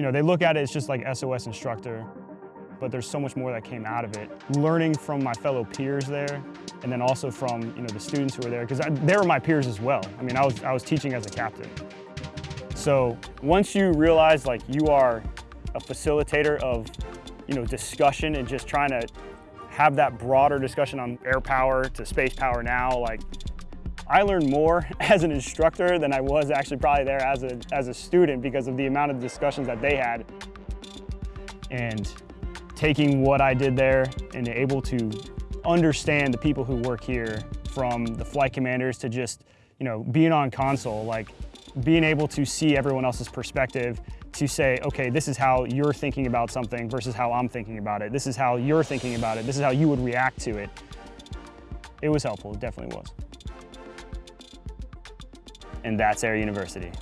you know, they look at it as just like SOS instructor, but there's so much more that came out of it. Learning from my fellow peers there, and then also from, you know, the students who were there, because they were my peers as well. I mean, I was, I was teaching as a captain. So once you realize like you are a facilitator of, you know, discussion and just trying to have that broader discussion on air power to space power now, like I learned more as an instructor than I was actually probably there as a, as a student because of the amount of discussions that they had. And taking what I did there and able to understand the people who work here from the flight commanders to just, you know, being on console, like being able to see everyone else's perspective to say, okay, this is how you're thinking about something versus how I'm thinking about it. This is how you're thinking about it. This is how you would react to it. It was helpful, it definitely was. And that's Air University.